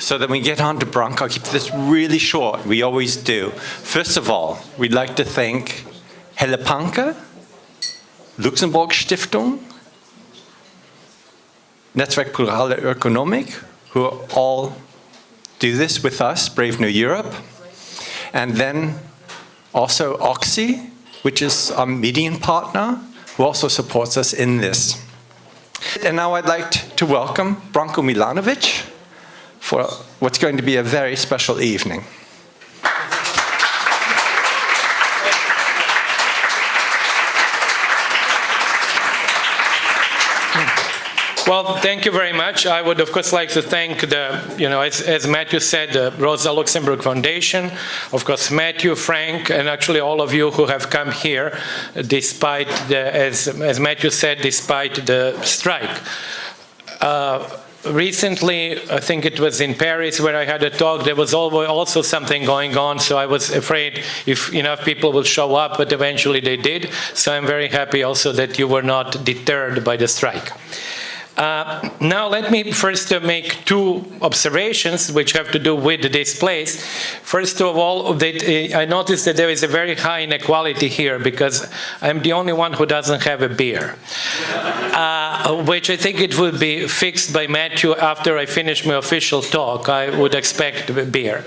so that we get on to Branko. I'll keep this really short. We always do. First of all, we'd like to thank Helle Panke, Luxemburg Stiftung, Netzwerk Plurale Ökonomik, who all do this with us, Brave New Europe. And then also OXI, which is our median partner, who also supports us in this. And now I'd like to welcome Branko Milanovic for what's going to be a very special evening. Well, thank you very much. I would, of course, like to thank the, you know, as, as, Matthew said, the Rosa Luxemburg Foundation, of course, Matthew, Frank, and actually all of you who have come here, despite the, as, as Matthew said, despite the strike. Uh, recently, I think it was in Paris where I had a talk, there was also something going on, so I was afraid if enough people would show up, but eventually they did. So I'm very happy also that you were not deterred by the strike. Uh, now let me first make two observations which have to do with this place. First of all, that, uh, I noticed that there is a very high inequality here because I'm the only one who doesn't have a beer. Uh, which I think it would be fixed by Matthew after I finish my official talk. I would expect a beer.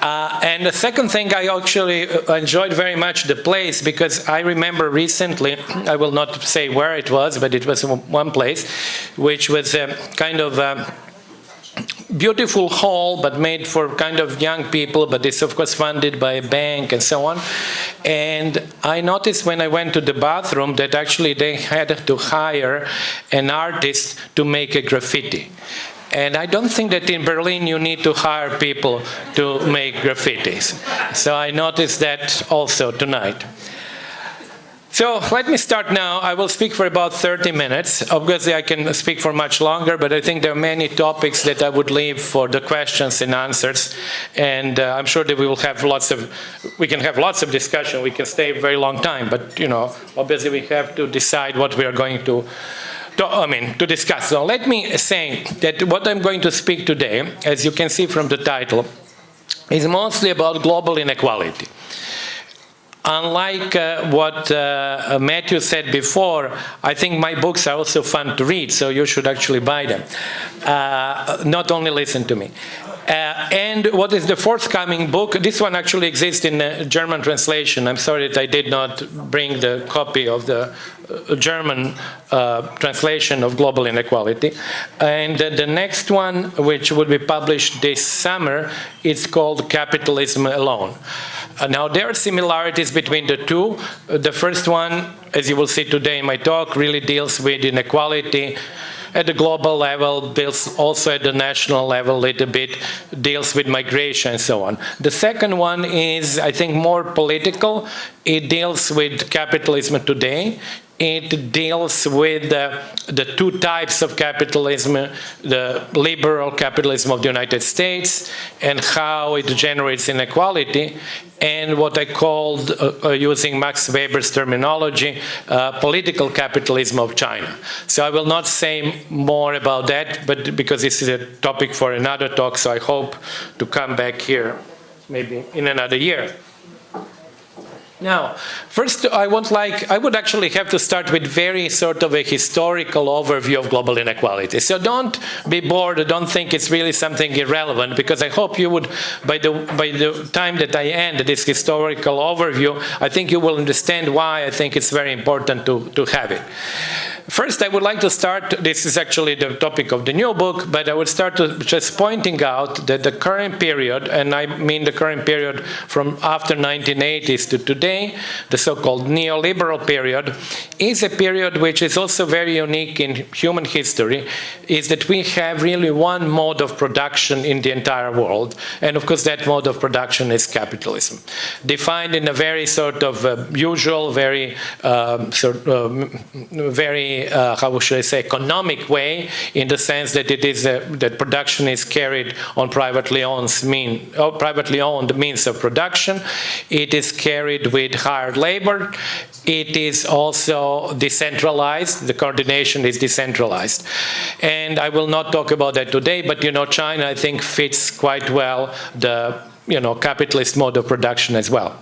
Uh, and the second thing, I actually uh, enjoyed very much the place because I remember recently, I will not say where it was, but it was one place, which was a kind of a beautiful hall, but made for kind of young people, but it's of course funded by a bank and so on. And I noticed when I went to the bathroom that actually they had to hire an artist to make a graffiti. And I don't think that in Berlin you need to hire people to make graffitis. So I noticed that also tonight. So let me start now. I will speak for about 30 minutes. Obviously, I can speak for much longer, but I think there are many topics that I would leave for the questions and answers. And uh, I'm sure that we will have lots of, we can have lots of discussion. We can stay a very long time, but you know, obviously we have to decide what we are going to to, I mean, to discuss. So let me say that what I'm going to speak today, as you can see from the title, is mostly about global inequality. Unlike uh, what uh, Matthew said before, I think my books are also fun to read, so you should actually buy them. Uh, not only listen to me. Uh, and what is the forthcoming book? This one actually exists in a German translation. I'm sorry that I did not bring the copy of the uh, German uh, translation of Global Inequality. And the next one, which will be published this summer, is called Capitalism Alone. Uh, now, there are similarities between the two. Uh, the first one, as you will see today in my talk, really deals with inequality, at the global level, deals also at the national level a little bit, deals with migration and so on. The second one is, I think, more political. It deals with capitalism today it deals with the two types of capitalism, the liberal capitalism of the United States and how it generates inequality, and what I called, uh, uh, using Max Weber's terminology, uh, political capitalism of China. So I will not say more about that, but because this is a topic for another talk, so I hope to come back here maybe in another year. Now, first I want like, I would actually have to start with very sort of a historical overview of global inequality. So don't be bored, don't think it's really something irrelevant, because I hope you would, by the, by the time that I end this historical overview, I think you will understand why I think it's very important to, to have it. First, I would like to start, this is actually the topic of the new book, but I would start just pointing out that the current period, and I mean the current period from after 1980s to today, the so-called neoliberal period, is a period which is also very unique in human history, is that we have really one mode of production in the entire world, and of course that mode of production is capitalism, defined in a very sort of uh, usual, very, um, sort, uh, very uh, how should I say, economic way, in the sense that it is a, that production is carried on privately owned mean, oh, privately owned means of production. It is carried with hired labor. It is also decentralized. The coordination is decentralized, and I will not talk about that today. But you know, China, I think, fits quite well the you know, capitalist mode of production as well.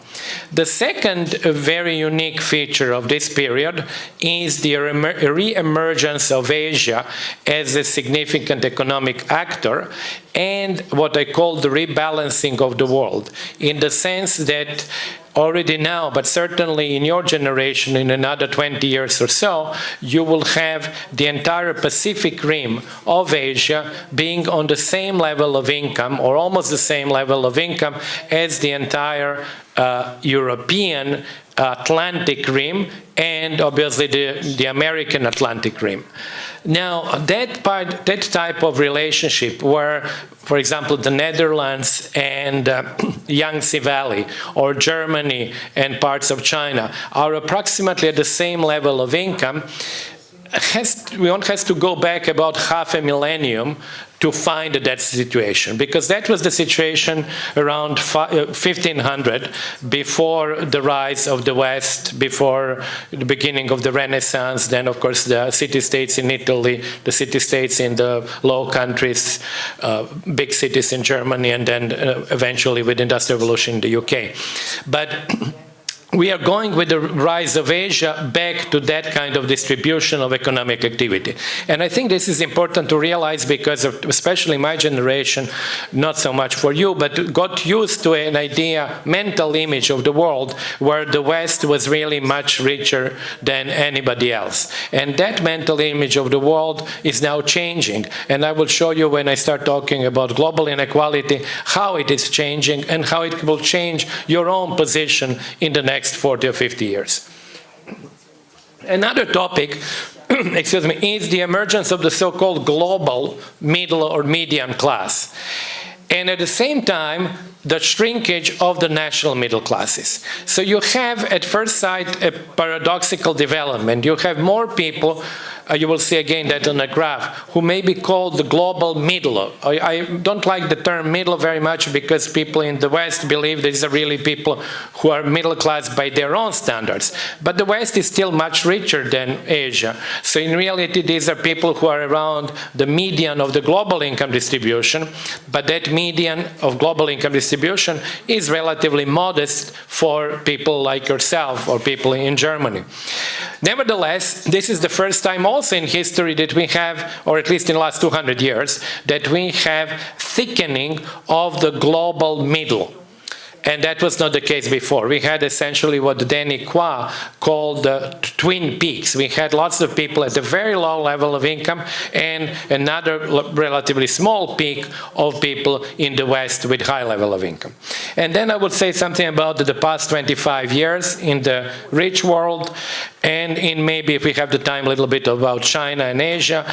The second very unique feature of this period is the re-emergence of Asia as a significant economic actor and what I call the rebalancing of the world, in the sense that already now, but certainly in your generation, in another 20 years or so, you will have the entire Pacific rim of Asia being on the same level of income, or almost the same level of income, as the entire uh, European Atlantic rim and obviously the, the American Atlantic rim. Now, that, part, that type of relationship where, for example, the Netherlands and uh, Yangtze Valley or Germany and parts of China are approximately at the same level of income, has, we one has to go back about half a millennium to find that situation because that was the situation around 1500 uh, before the rise of the West, before the beginning of the Renaissance, then of course the city-states in Italy, the city-states in the Low Countries, uh, big cities in Germany, and then uh, eventually with Industrial Revolution in the UK. But we are going with the rise of Asia back to that kind of distribution of economic activity. And I think this is important to realize because of, especially my generation, not so much for you, but got used to an idea, mental image of the world where the West was really much richer than anybody else. And that mental image of the world is now changing. And I will show you when I start talking about global inequality, how it is changing and how it will change your own position in the next next 40 or 50 years. Another topic excuse me, is the emergence of the so-called global middle or median class. And at the same time, the shrinkage of the national middle classes. So you have, at first sight, a paradoxical development. You have more people uh, you will see again that on the graph, who may be called the global middle. I, I, don't like the term middle very much because people in the West believe these are really people who are middle class by their own standards. But the West is still much richer than Asia. So in reality, these are people who are around the median of the global income distribution, but that median of global income distribution is relatively modest for people like yourself or people in Germany. Nevertheless, this is the first time also in history that we have, or at least in the last 200 years, that we have thickening of the global middle. And that was not the case before. We had essentially what Danny Quah called the twin peaks. We had lots of people at a very low level of income and another relatively small peak of people in the West with high level of income. And then I would say something about the past 25 years in the rich world and in maybe if we have the time a little bit about China and Asia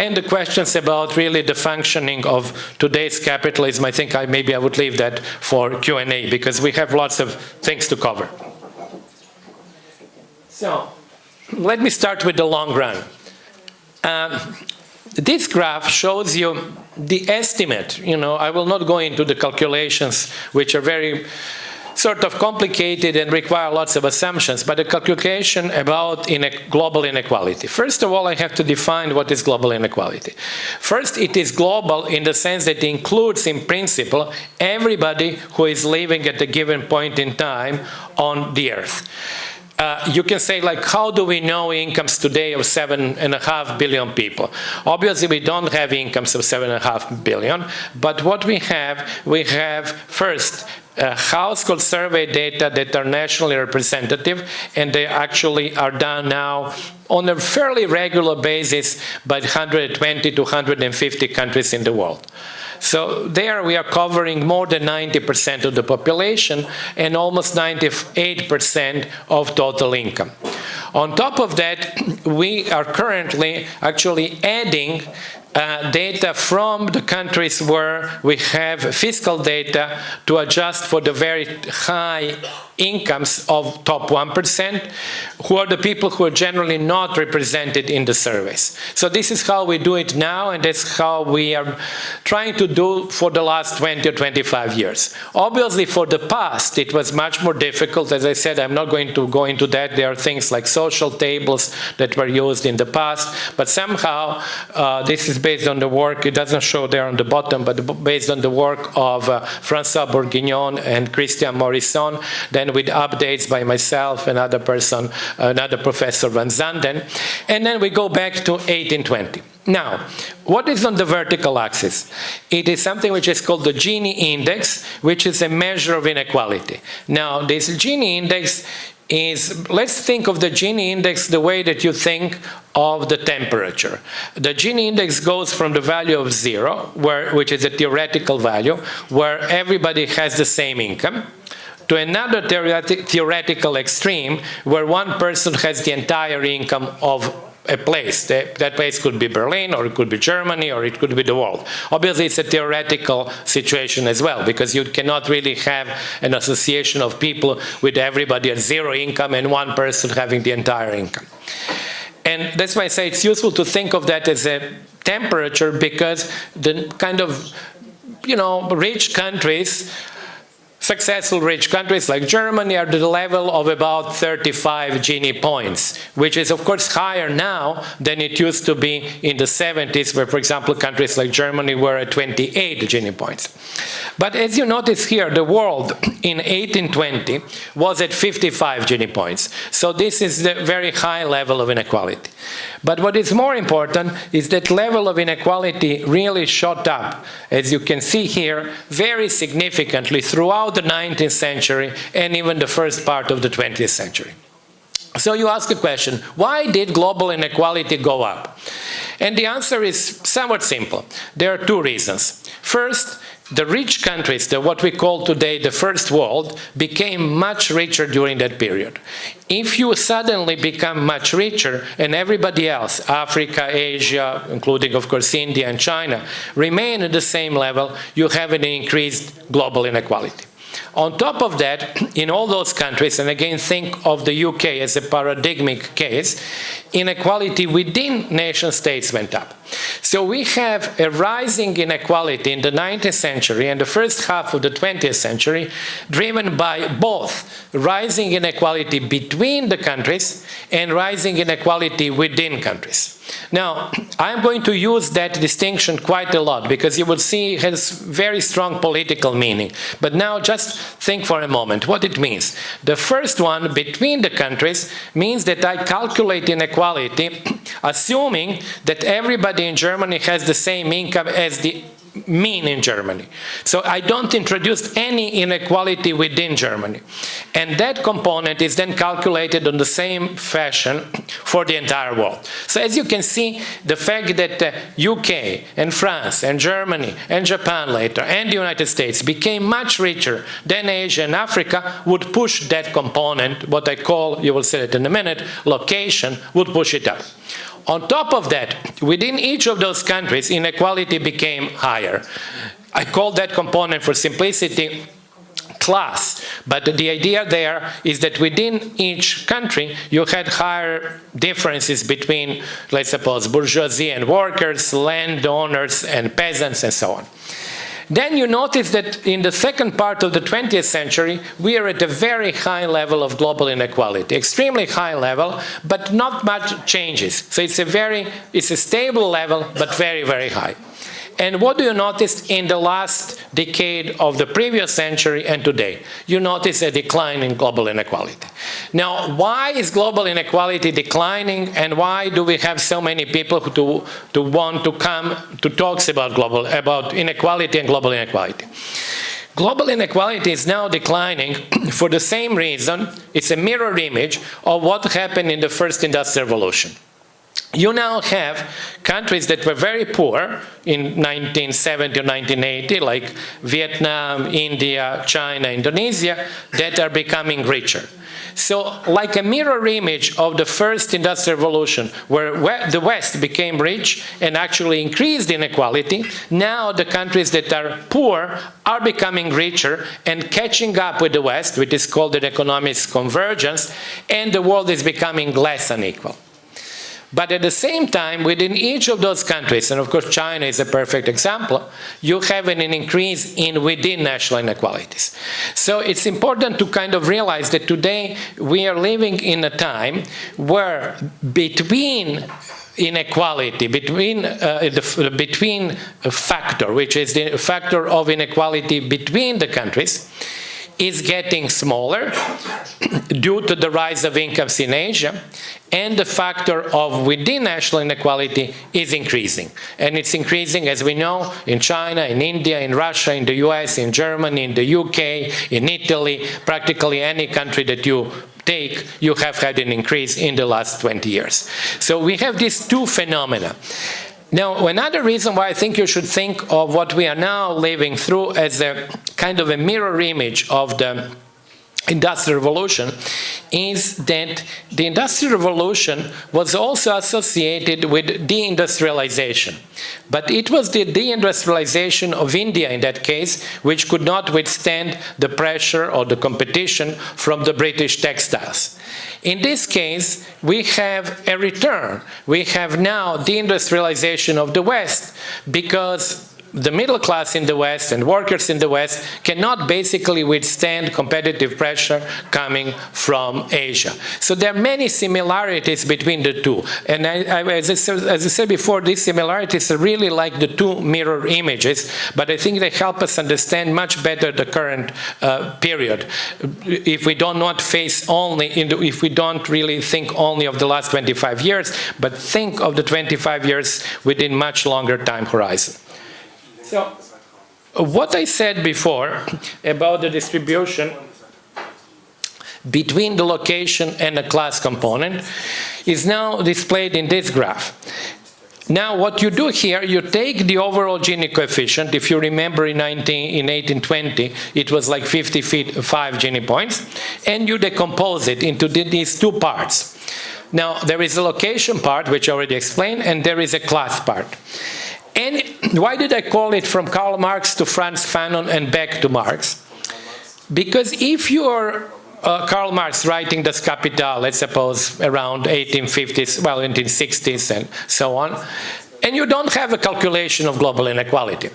and the questions about really the functioning of today's capitalism. I think I, maybe I would leave that for Q&A because we have lots of things to cover. So let me start with the long run. Um, this graph shows you the estimate. You know, I will not go into the calculations, which are very sort of complicated and require lots of assumptions, but a calculation about global inequality. First of all, I have to define what is global inequality. First, it is global in the sense that it includes, in principle, everybody who is living at a given point in time on the earth. Uh, you can say like, how do we know incomes today of seven and a half billion people? Obviously, we don't have incomes of seven and a half billion, but what we have, we have first uh, household survey data that are nationally representative, and they actually are done now on a fairly regular basis by 120 to 150 countries in the world. So there we are covering more than 90% of the population and almost 98% of total income. On top of that, we are currently actually adding uh, data from the countries where we have fiscal data to adjust for the very high incomes of top 1%, who are the people who are generally not represented in the surveys. So this is how we do it now, and that's how we are trying to do for the last 20 or 25 years. Obviously, for the past, it was much more difficult. As I said, I'm not going to go into that. There are things like social tables that were used in the past, but somehow uh, this is based on the work, it doesn't show there on the bottom, but based on the work of uh, François Bourguignon and Christian Morisson, then with updates by myself, another person, another professor Van Zanden, and then we go back to 1820. Now, what is on the vertical axis? It is something which is called the Gini index, which is a measure of inequality. Now, this Gini index is, let's think of the Gini index the way that you think of the temperature. The Gini index goes from the value of zero, where, which is a theoretical value, where everybody has the same income, to another theoretical extreme, where one person has the entire income of a place. That, place could be Berlin, or it could be Germany, or it could be the world. Obviously, it's a theoretical situation as well, because you cannot really have an association of people with everybody at zero income and one person having the entire income. And that's why I say it's useful to think of that as a temperature, because the kind of, you know, rich countries Successful rich countries like Germany are at the level of about 35 Gini points, which is of course higher now than it used to be in the 70s, where for example countries like Germany were at 28 Gini points. But as you notice here, the world in 1820 was at 55 Gini points. So this is the very high level of inequality. But what is more important is that level of inequality really shot up, as you can see here, very significantly throughout the 19th century and even the first part of the 20th century. So you ask a question, why did global inequality go up? And the answer is somewhat simple. There are two reasons. First, the rich countries, the, what we call today the first world, became much richer during that period. If you suddenly become much richer and everybody else, Africa, Asia, including of course India and China, remain at the same level, you have an increased global inequality. On top of that, in all those countries, and again think of the UK as a paradigmic case, inequality within nation states went up. So we have a rising inequality in the 19th century and the first half of the 20th century, driven by both rising inequality between the countries and rising inequality within countries. Now, I'm going to use that distinction quite a lot because you will see it has very strong political meaning. But now just think for a moment what it means. The first one, between the countries, means that I calculate inequality assuming that everybody in Germany has the same income as the mean in Germany. So I don't introduce any inequality within Germany. And that component is then calculated on the same fashion for the entire world. So as you can see, the fact that uh, the UK and France and Germany and Japan later and the United States became much richer than Asia and Africa would push that component, what I call, you will see it in a minute, location, would push it up. On top of that, within each of those countries, inequality became higher. I call that component for simplicity class. But the idea there is that within each country, you had higher differences between, let's suppose, bourgeoisie and workers, landowners and peasants, and so on. Then you notice that in the second part of the 20th century, we are at a very high level of global inequality, extremely high level, but not much changes. So it's a very, it's a stable level, but very, very high. And what do you notice in the last decade of the previous century and today? You notice a decline in global inequality. Now, why is global inequality declining and why do we have so many people who to, want to come to talks about global, about inequality and global inequality? Global inequality is now declining for the same reason, it's a mirror image of what happened in the first industrial revolution you now have countries that were very poor in 1970 or 1980, like Vietnam, India, China, Indonesia, that are becoming richer. So like a mirror image of the first industrial revolution, where the West became rich and actually increased inequality, now the countries that are poor are becoming richer and catching up with the West, which is called an economic convergence, and the world is becoming less unequal. But at the same time, within each of those countries, and of course China is a perfect example, you have an increase in within national inequalities. So it's important to kind of realize that today we are living in a time where between inequality between uh, the between factor which is the factor of inequality between the countries is getting smaller due to the rise of incomes in Asia, and the factor of within national inequality is increasing. And it's increasing, as we know, in China, in India, in Russia, in the US, in Germany, in the UK, in Italy, practically any country that you take, you have had an increase in the last 20 years. So we have these two phenomena. Now, another reason why I think you should think of what we are now living through as a kind of a mirror image of the Industrial Revolution is that the Industrial Revolution was also associated with deindustrialization. But it was the deindustrialization of India in that case which could not withstand the pressure or the competition from the British textiles. In this case, we have a return. We have now deindustrialization of the West because the middle class in the West and workers in the West cannot basically withstand competitive pressure coming from Asia. So there are many similarities between the two. And I, I, as, I said, as, I said, before, these similarities are really like the two mirror images, but I think they help us understand much better the current uh, period. If we do not face only, the, if we don't really think only of the last 25 years, but think of the 25 years within much longer time horizon. So, what I said before about the distribution between the location and the class component is now displayed in this graph. Now what you do here, you take the overall Gini coefficient, if you remember in, 19, in 1820 it was like 55 Gini points, and you decompose it into these two parts. Now there is a location part, which I already explained, and there is a class part. And why did I call it from Karl Marx to Frantz Fanon and back to Marx? Because if you're uh, Karl Marx writing Das Kapital, let's suppose around 1850s, well, 1860s and so on, and you don't have a calculation of global inequality.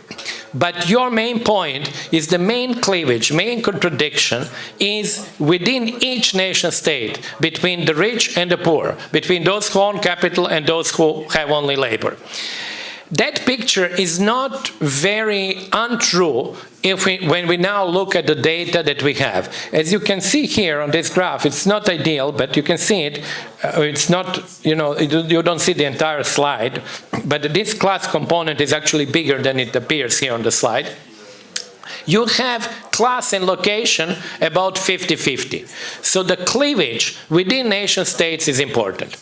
But your main point is the main cleavage, main contradiction is within each nation state between the rich and the poor, between those who own capital and those who have only labor. That picture is not very untrue if we, when we now look at the data that we have. As you can see here on this graph, it's not ideal, but you can see it. Uh, it's not, you know, you don't see the entire slide, but this class component is actually bigger than it appears here on the slide. You have class and location about 50-50. So the cleavage within nation states is important.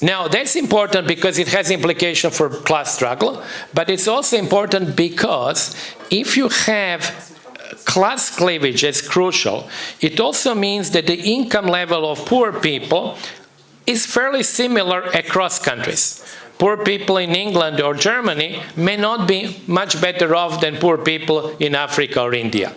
Now, that's important because it has implication for class struggle, but it's also important because if you have uh, class cleavage as crucial, it also means that the income level of poor people is fairly similar across countries. Poor people in England or Germany may not be much better off than poor people in Africa or India.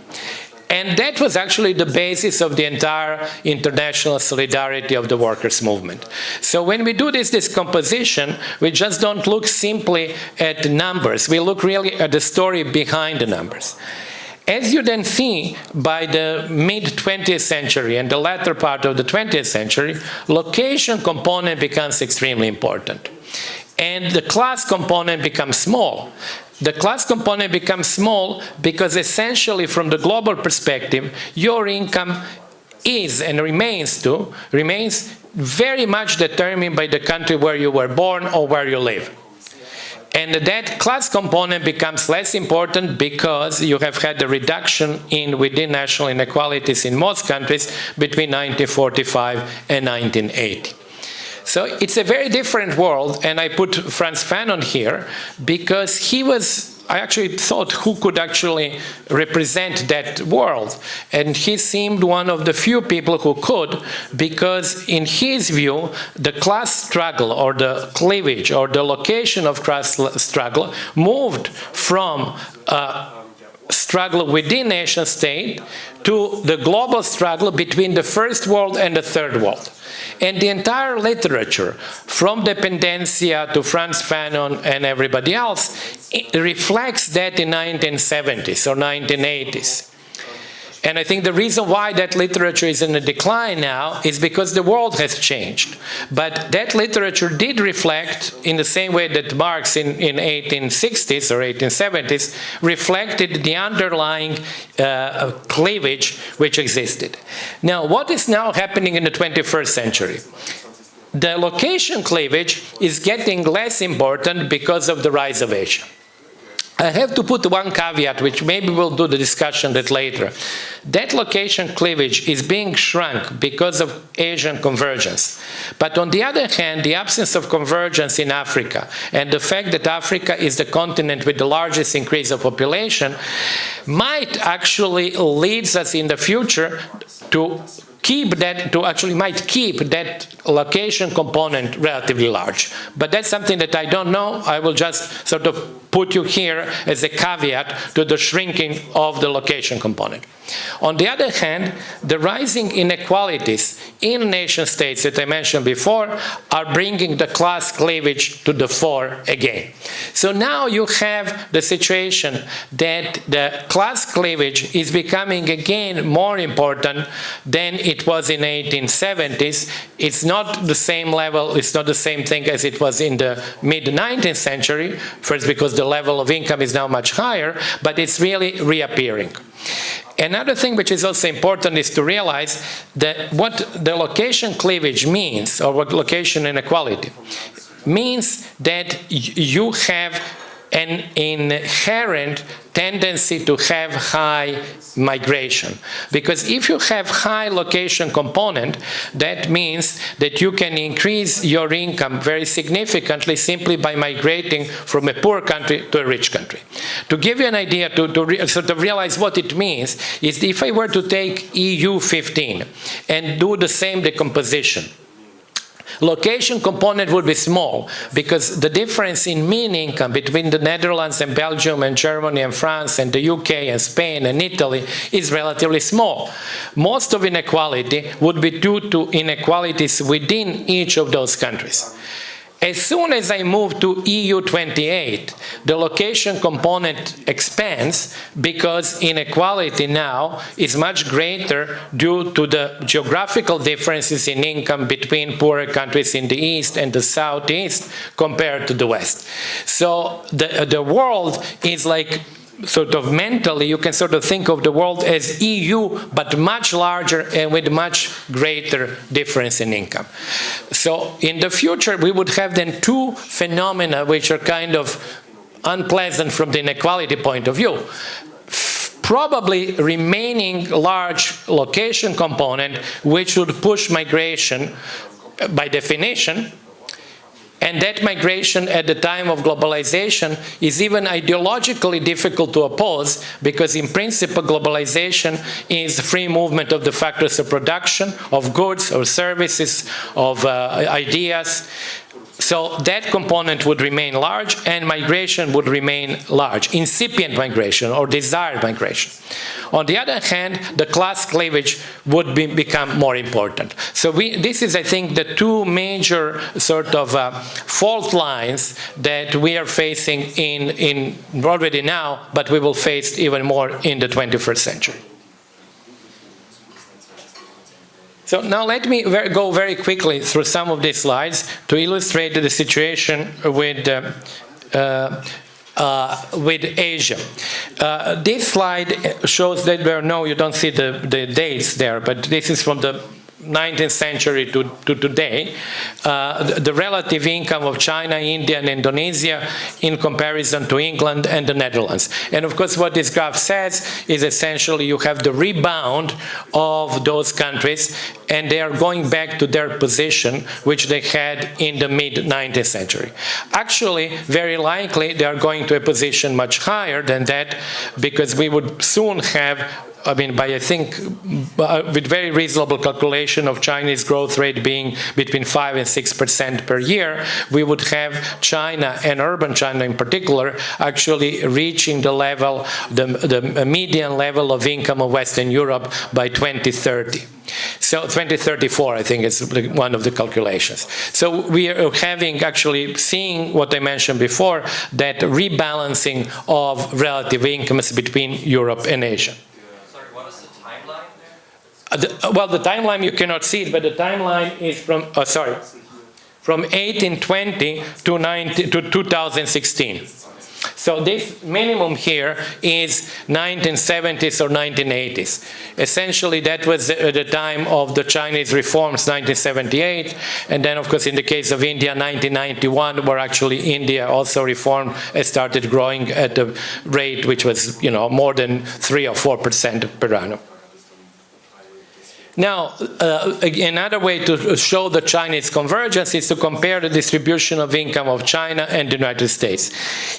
And that was actually the basis of the entire international solidarity of the workers' movement. So when we do this decomposition, we just don't look simply at the numbers. We look really at the story behind the numbers. As you then see, by the mid-20th century and the latter part of the 20th century, location component becomes extremely important. And the class component becomes small. The class component becomes small because essentially from the global perspective, your income is and remains to, remains very much determined by the country where you were born or where you live. And that class component becomes less important because you have had a reduction in within national inequalities in most countries between 1945 and 1980. So it's a very different world, and I put Frantz Fanon here because he was I actually thought who could actually represent that world. And he seemed one of the few people who could, because in his view, the class struggle or the cleavage or the location of class struggle moved from uh, struggle within nation state to the global struggle between the first world and the third world. And the entire literature, from Dependencia to Frantz Fanon and everybody else, reflects that in 1970s or 1980s. And I think the reason why that literature is in a decline now is because the world has changed. But that literature did reflect, in the same way that Marx in, in 1860s or 1870s, reflected the underlying uh, cleavage which existed. Now, what is now happening in the 21st century? The location cleavage is getting less important because of the rise of Asia. I have to put one caveat, which maybe we'll do the discussion that later. That location cleavage is being shrunk because of Asian convergence. But on the other hand, the absence of convergence in Africa and the fact that Africa is the continent with the largest increase of population might actually leads us in the future to keep that, to actually might keep that location component relatively large. But that's something that I don't know. I will just sort of put you here as a caveat to the shrinking of the location component. On the other hand, the rising inequalities in nation states that I mentioned before are bringing the class cleavage to the fore again. So now you have the situation that the class cleavage is becoming again more important than it was in 1870s. It's not the same level, it's not the same thing as it was in the mid-19th century, first because the level of income is now much higher, but it's really reappearing. Another thing which is also important is to realize that what the location cleavage means, or what location inequality, means that you have an inherent tendency to have high migration. Because if you have high location component, that means that you can increase your income very significantly simply by migrating from a poor country to a rich country. To give you an idea, to, to sort of realize what it means, is if I were to take EU 15 and do the same decomposition, Location component would be small because the difference in mean income between the Netherlands and Belgium and Germany and France and the UK and Spain and Italy is relatively small. Most of inequality would be due to inequalities within each of those countries. As soon as I move to EU28, the location component expands because inequality now is much greater due to the geographical differences in income between poorer countries in the East and the Southeast compared to the West. So the, the world is like sort of mentally, you can sort of think of the world as EU, but much larger and with much greater difference in income. So in the future, we would have then two phenomena which are kind of unpleasant from the inequality point of view probably remaining large location component which would push migration by definition and that migration at the time of globalization is even ideologically difficult to oppose because in principle globalization is the free movement of the factors of production, of goods or services, of uh, ideas. So that component would remain large and migration would remain large, incipient migration or desired migration. On the other hand, the class cleavage would be, become more important. So we, this is, I think, the two major sort of uh, fault lines that we are facing in, in already now, but we will face even more in the 21st century. So now let me ver go very quickly through some of these slides to illustrate the situation with uh, uh, uh, with Asia. Uh, this slide shows that there no, you don't see the, the dates there, but this is from the 19th century to, to today, uh, the, the, relative income of China, India, and Indonesia in comparison to England and the Netherlands. And of course, what this graph says is essentially you have the rebound of those countries, and they are going back to their position which they had in the mid-19th century. Actually, very likely they are going to a position much higher than that because we would soon have I mean, by I think with very reasonable calculation of Chinese growth rate being between 5 and 6 percent per year, we would have China and urban China in particular actually reaching the level, the, the median level of income of Western Europe by 2030. So 2034, I think, is one of the calculations. So we are having actually seeing what I mentioned before, that rebalancing of relative incomes between Europe and Asia. Uh, the, uh, well, the timeline you cannot see it, but the timeline is from, oh, sorry, from 1820 to, 19, to 2016. So this minimum here is 1970s or 1980s. Essentially, that was the time of the Chinese reforms, 1978, and then, of course, in the case of India, 1991, where actually India also reformed and started growing at a rate which was, you know, more than three or four percent per annum. Now, uh, another way to show the Chinese convergence is to compare the distribution of income of China and the United States.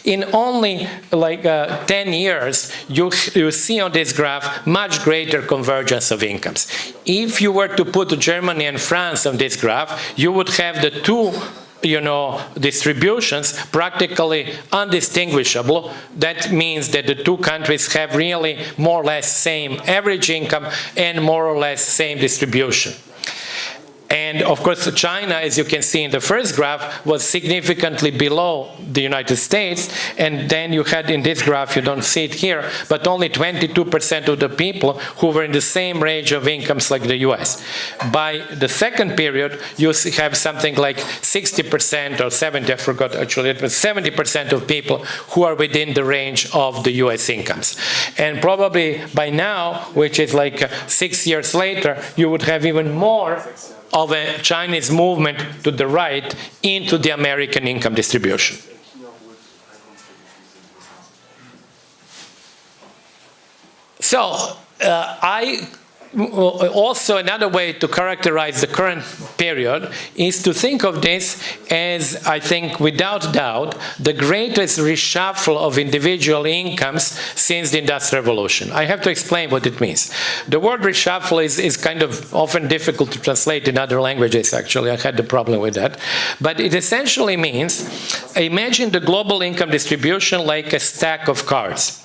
In only like uh, 10 years, you, you see on this graph much greater convergence of incomes. If you were to put Germany and France on this graph, you would have the two you know, distributions practically undistinguishable. That means that the two countries have really more or less same average income and more or less same distribution. And of course, China, as you can see in the first graph, was significantly below the United States. And then you had in this graph, you don't see it here, but only 22% of the people who were in the same range of incomes like the US. By the second period, you have something like 60% or 70, I forgot actually, it was 70% of people who are within the range of the US incomes. And probably by now, which is like six years later, you would have even more of a Chinese movement to the right into the American income distribution. So uh, I also another way to characterize the current period is to think of this as, I think, without doubt, the greatest reshuffle of individual incomes since the Industrial Revolution. I have to explain what it means. The word reshuffle is, is kind of often difficult to translate in other languages, actually. I had the problem with that. But it essentially means, imagine the global income distribution like a stack of cards.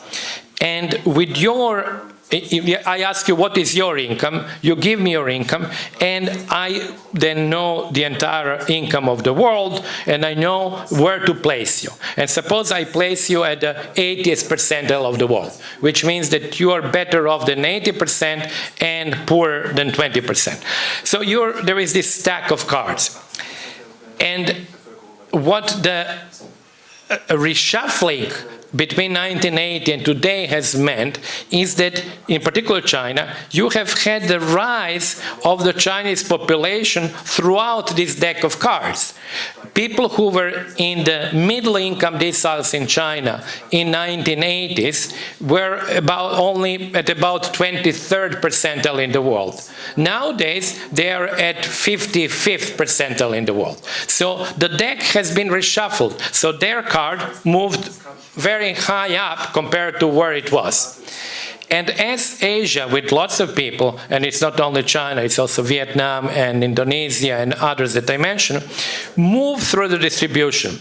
And with your I ask you what is your income, you give me your income, and I then know the entire income of the world, and I know where to place you. And suppose I place you at the 80th percentile of the world, which means that you are better off than 80% and poorer than 20%. So there is this stack of cards. And what the uh, reshuffling between 1980 and today has meant is that, in particular China, you have had the rise of the Chinese population throughout this deck of cards. People who were in the middle income deciles in China in 1980s were about only at about 23rd percentile in the world. Nowadays, they are at 55th percentile in the world. So the deck has been reshuffled. So their card moved very high up compared to where it was. And as Asia, with lots of people, and it's not only China, it's also Vietnam and Indonesia and others that I mentioned, move through the distribution,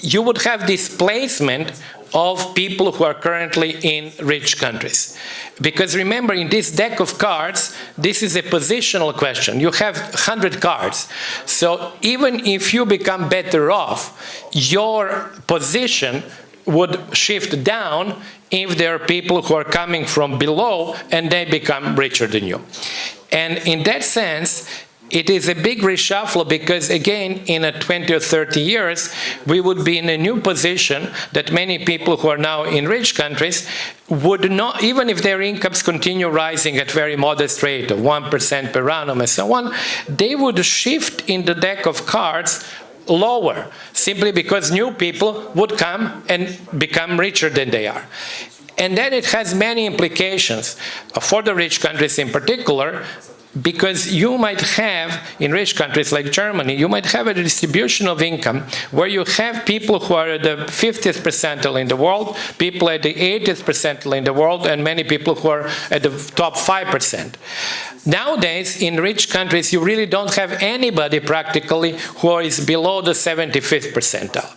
you would have displacement of people who are currently in rich countries. Because remember, in this deck of cards, this is a positional question. You have 100 cards. So even if you become better off, your position would shift down if there are people who are coming from below and they become richer than you. And in that sense, it is a big reshuffle because again in a 20 or 30 years we would be in a new position that many people who are now in rich countries would not even if their incomes continue rising at very modest rate of 1% per annum and so on they would shift in the deck of cards lower simply because new people would come and become richer than they are and then it has many implications for the rich countries in particular because you might have, in rich countries like Germany, you might have a distribution of income where you have people who are at the 50th percentile in the world, people at the 80th percentile in the world, and many people who are at the top 5%. Nowadays, in rich countries, you really don't have anybody practically who is below the 75th percentile.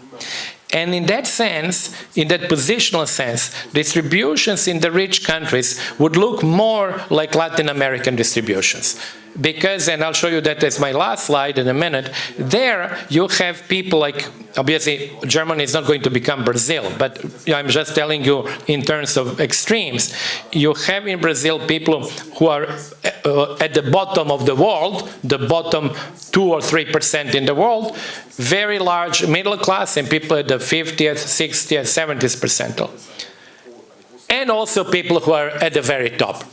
And in that sense, in that positional sense, distributions in the rich countries would look more like Latin American distributions because, and I'll show you that as my last slide in a minute, there you have people like, obviously Germany is not going to become Brazil, but I'm just telling you in terms of extremes. You have in Brazil people who are uh, at the bottom of the world, the bottom two or three percent in the world, very large middle class and people at the 50th, 60th, 70th percentile. And also people who are at the very top.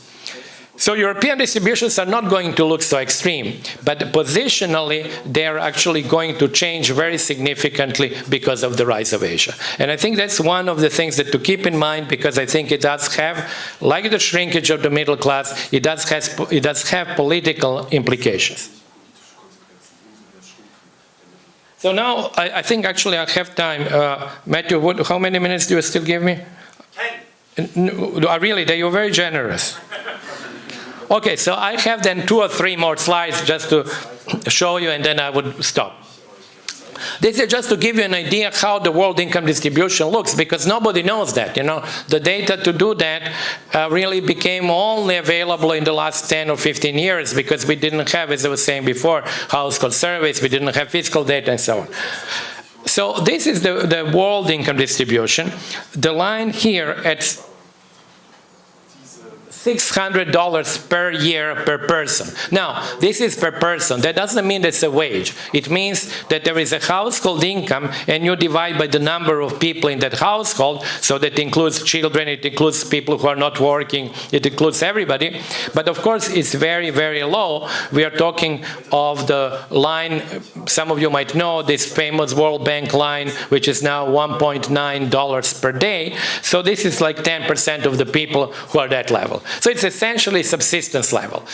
So European distributions are not going to look so extreme, but positionally they're actually going to change very significantly because of the rise of Asia. And I think that's one of the things that to keep in mind because I think it does have, like the shrinkage of the middle class, it does, has, it does have political implications. So now I, I think actually I have time. Uh, Matthew, what, how many minutes do you still give me? Ten. No, really, they were very generous. Okay, so I have then two or three more slides just to show you and then I would stop. This is just to give you an idea how the world income distribution looks because nobody knows that, you know. The data to do that uh, really became only available in the last 10 or 15 years because we didn't have, as I was saying before, household surveys, we didn't have fiscal data and so on. So this is the, the world income distribution. The line here at $600 per year per person. Now, this is per person. That doesn't mean it's a wage. It means that there is a household income and you divide by the number of people in that household, so that includes children, it includes people who are not working, it includes everybody. But of course, it's very, very low. We are talking of the line, some of you might know, this famous World Bank line, which is now $1.9 per day. So this is like 10% of the people who are that level. So it's essentially subsistence level.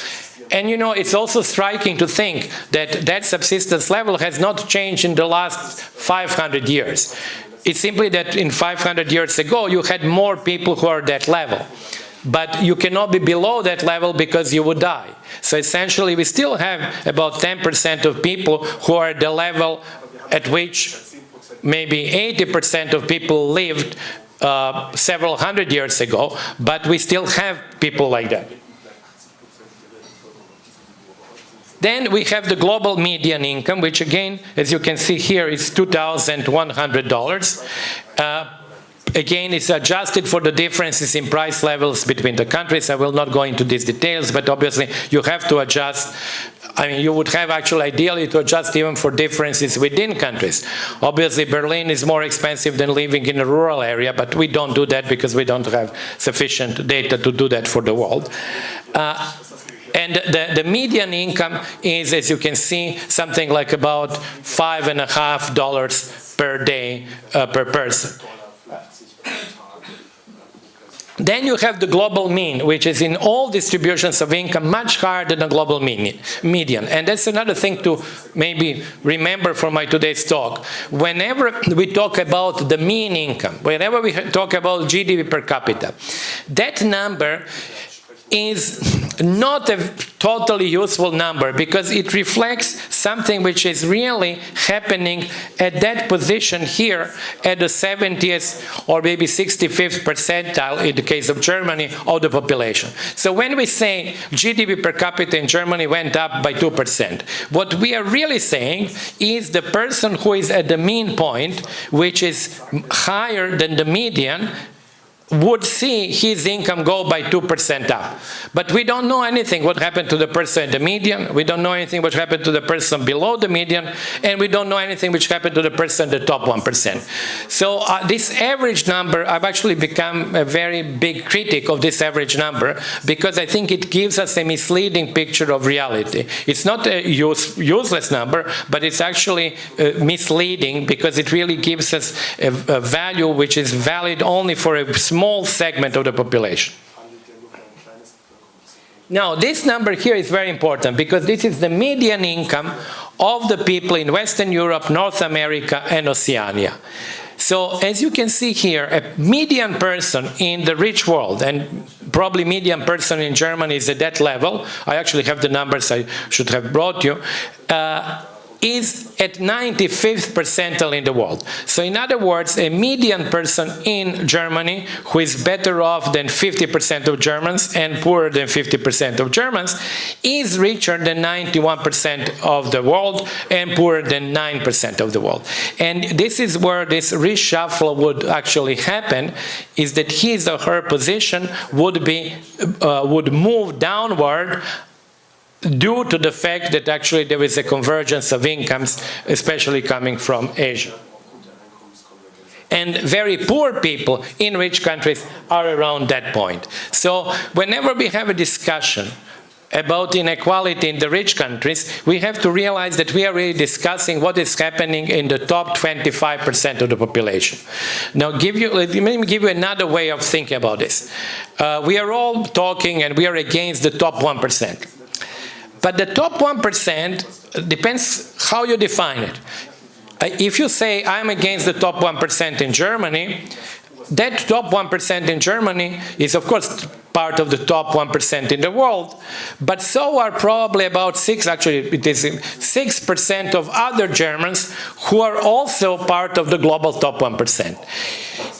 And you know, it's also striking to think that that subsistence level has not changed in the last 500 years. It's simply that in 500 years ago, you had more people who are that level. But you cannot be below that level because you would die. So essentially, we still have about 10% of people who are at the level at which maybe 80% of people lived uh, several hundred years ago, but we still have people like that. Then we have the global median income, which again, as you can see here, is $2,100. Uh, again, it's adjusted for the differences in price levels between the countries. I will not go into these details, but obviously you have to adjust I mean, you would have actually ideally to adjust even for differences within countries. Obviously, Berlin is more expensive than living in a rural area, but we don't do that because we don't have sufficient data to do that for the world. Uh, and the, the median income is, as you can see, something like about five and a half dollars per day uh, per person. Then you have the global mean, which is in all distributions of income much higher than the global median. And that's another thing to maybe remember from my today's talk. Whenever we talk about the mean income, whenever we talk about GDP per capita, that number is not a totally useful number because it reflects something which is really happening at that position here at the 70th or maybe 65th percentile in the case of Germany of the population. So when we say GDP per capita in Germany went up by 2%, what we are really saying is the person who is at the mean point, which is higher than the median, would see his income go by 2% up. But we don't know anything what happened to the person in the median, we don't know anything what happened to the person below the median, and we don't know anything which happened to the person in the top 1%. So uh, this average number, I've actually become a very big critic of this average number because I think it gives us a misleading picture of reality. It's not a use, useless number, but it's actually uh, misleading because it really gives us a, a value which is valid only for a small segment of the population. Now, this number here is very important because this is the median income of the people in Western Europe, North America, and Oceania. So as you can see here, a median person in the rich world, and probably median person in Germany is at that level, I actually have the numbers I should have brought you, uh, is at 95th percentile in the world. So in other words, a median person in Germany who is better off than 50% of Germans and poorer than 50% of Germans is richer than 91% of the world and poorer than 9% of the world. And this is where this reshuffle would actually happen, is that his or her position would be uh, would move downward due to the fact that actually there is a convergence of incomes, especially coming from Asia. And very poor people in rich countries are around that point. So whenever we have a discussion about inequality in the rich countries, we have to realize that we are really discussing what is happening in the top 25% of the population. Now, give you, let me give you another way of thinking about this. Uh, we are all talking and we are against the top 1%. But the top 1% depends how you define it. Uh, if you say, I'm against the top 1% in Germany, that top 1% in Germany is, of course, part of the top 1% in the world, but so are probably about 6, actually it is 6% of other Germans who are also part of the global top 1%.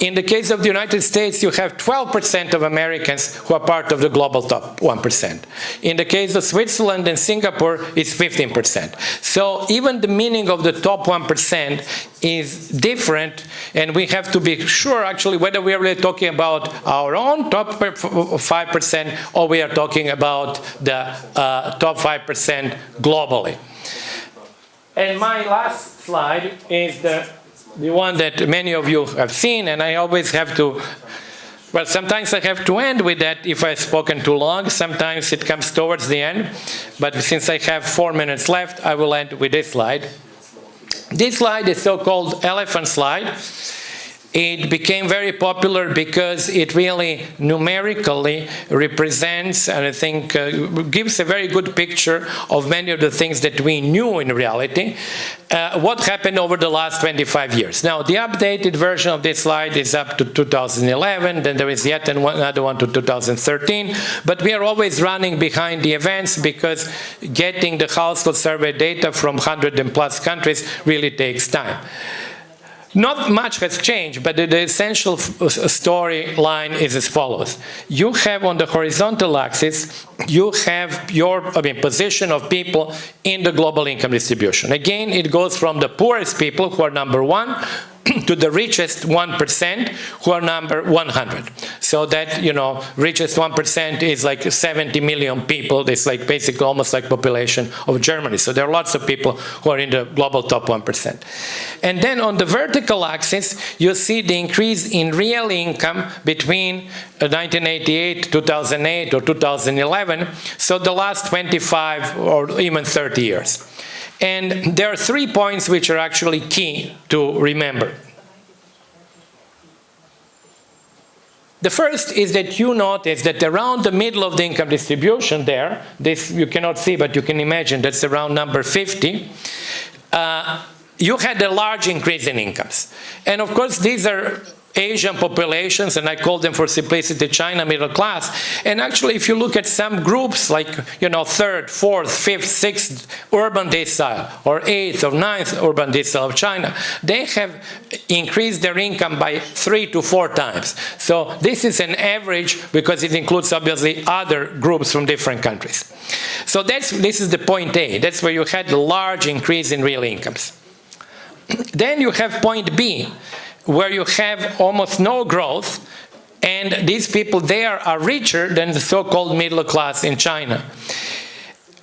In the case of the United States, you have 12% of Americans who are part of the global top 1%. In the case of Switzerland and Singapore, it's 15%. So even the meaning of the top 1% is different, and we have to be sure, actually, whether we are really talking about our own top 5% or we are talking about the uh, top 5% globally. And my last slide is the the one that many of you have seen, and I always have to, well, sometimes I have to end with that if I've spoken too long. Sometimes it comes towards the end. But since I have four minutes left, I will end with this slide. This slide is so-called elephant slide. It became very popular because it really numerically represents and I think uh, gives a very good picture of many of the things that we knew in reality. Uh, what happened over the last 25 years. Now, the updated version of this slide is up to 2011, then there is yet another one to 2013, but we are always running behind the events because getting the household survey data from 100 and plus countries really takes time. Not much has changed, but the, the essential uh, storyline is as follows. You have on the horizontal axis, you have your I mean, position of people in the global income distribution. Again, it goes from the poorest people, who are number one, to the richest 1% who are number 100. So that, you know, richest 1% is like 70 million people. It's like basically almost like population of Germany. So there are lots of people who are in the global top 1%. And then on the vertical axis, you see the increase in real income between 1988, uh, 2008, or 2011. So the last 25 or even 30 years. And there are three points which are actually key to remember. The first is that you notice that around the middle of the income distribution there, this you cannot see, but you can imagine that's around number 50, uh, you had a large increase in incomes. And of course, these are Asian populations, and I call them for simplicity China middle class. And actually, if you look at some groups like, you know, third, fourth, fifth, sixth urban decile, or eighth or ninth urban decile of China, they have increased their income by three to four times. So this is an average because it includes obviously other groups from different countries. So that's, this is the point A. That's where you had a large increase in real incomes. Then you have point B, where you have almost no growth and these people there are richer than the so-called middle class in China.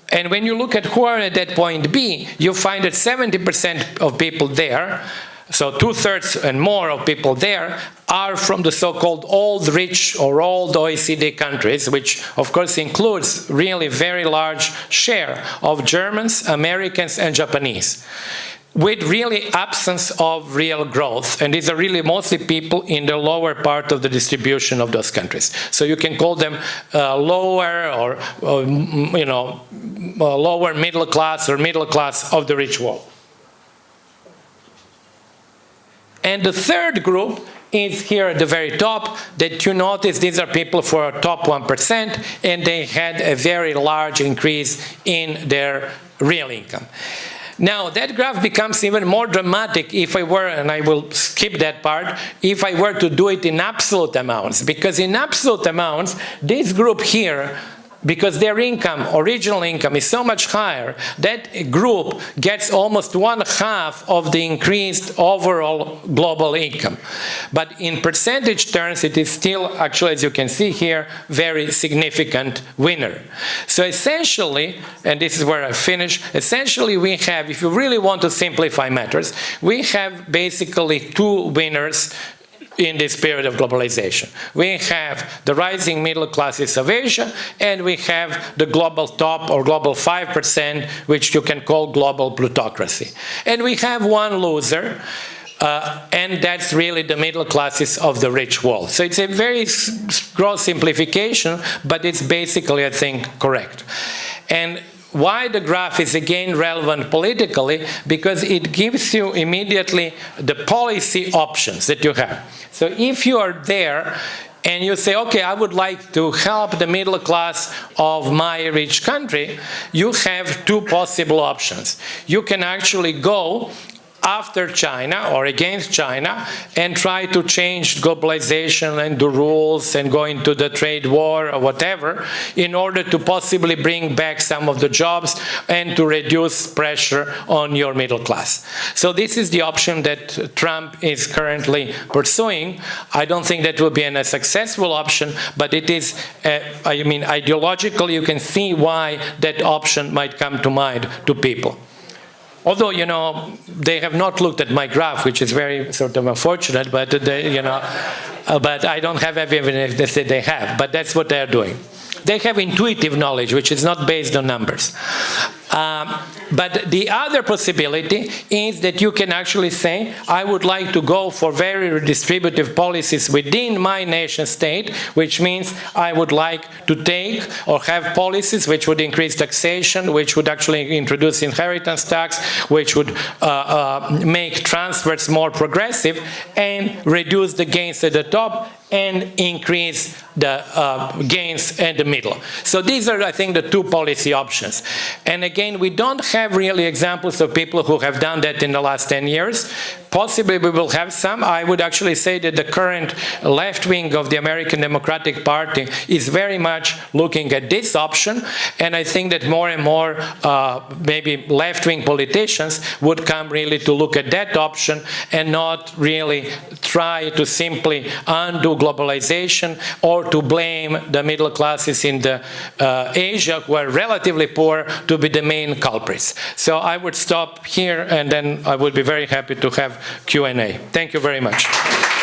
And when you look at who are at that point B, you find that 70% of people there, so two-thirds and more of people there, are from the so-called old rich or old OECD countries, which of course includes really very large share of Germans, Americans, and Japanese with really absence of real growth. And these are really mostly people in the lower part of the distribution of those countries. So you can call them uh, lower or, or, you know, uh, lower middle class or middle class of the rich world. And the third group is here at the very top that you notice these are people for top 1% and they had a very large increase in their real income. Now, that graph becomes even more dramatic if I were, and I will skip that part, if I were to do it in absolute amounts. Because in absolute amounts, this group here because their income, original income, is so much higher, that group gets almost one half of the increased overall global income. But in percentage terms, it is still, actually, as you can see here, very significant winner. So essentially, and this is where I finish, essentially we have, if you really want to simplify matters, we have basically two winners in this period of globalization. We have the rising middle classes of Asia, and we have the global top or global 5%, which you can call global plutocracy. And we have one loser, uh, and that's really the middle classes of the rich world. So it's a very gross simplification, but it's basically, I think, correct. And why the graph is again relevant politically? Because it gives you immediately the policy options that you have. So if you are there and you say, okay, I would like to help the middle class of my rich country, you have two possible options. You can actually go after China or against China and try to change globalization and the rules and go into the trade war or whatever in order to possibly bring back some of the jobs and to reduce pressure on your middle class. So this is the option that Trump is currently pursuing. I don't think that will be a successful option, but it is, uh, I mean, ideologically you can see why that option might come to mind to people. Although, you know, they have not looked at my graph, which is very sort of unfortunate, but they, you know, uh, but I don't have evidence that they have, but that's what they're doing. They have intuitive knowledge, which is not based on numbers. Um, but the other possibility is that you can actually say, I would like to go for very redistributive policies within my nation state, which means I would like to take or have policies which would increase taxation, which would actually introduce inheritance tax, which would uh, uh, make transfers more progressive and reduce the gains at the top and increase the uh, gains at the middle. So these are, I think, the two policy options. And again, we don't have really examples of people who have done that in the last 10 years. Possibly we will have some. I would actually say that the current left wing of the American Democratic Party is very much looking at this option. And I think that more and more uh, maybe left-wing politicians would come really to look at that option and not really try to simply undo globalization or to blame the middle classes in the uh, Asia who are relatively poor to be the main culprits. So I would stop here and then I would be very happy to have Q&A. Thank you very much.